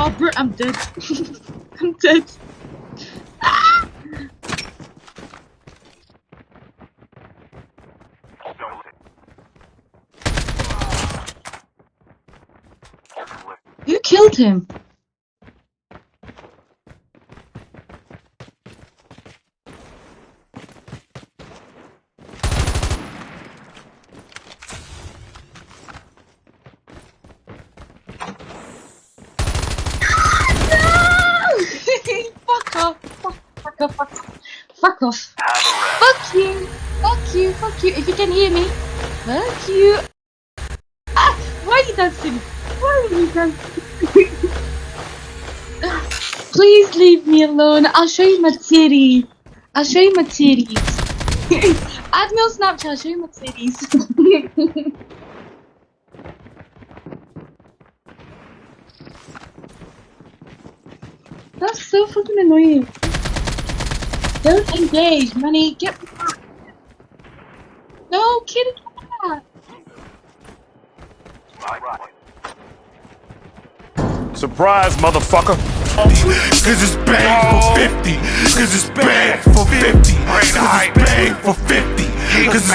Oh, bro, I'm dead. I'm dead. Ah! You killed him. No! fuck off. Fuck, fuck off. Fuck off. Fuck off. Fuck you. Fuck you. Fuck you. If you can hear me. Fuck you. Ah! Why are you dancing? Why are you dancing? Please leave me alone. I'll show you my titties. I'll show you my titties. Add me on Snapchat. I'll show you my titties. That's so fucking annoying. Don't engage, money. Get back. No, back. Surprise, motherfucker. Cause it's bang for 50. Cause it's bang for 50. Cause it's bang for 50. Cause it's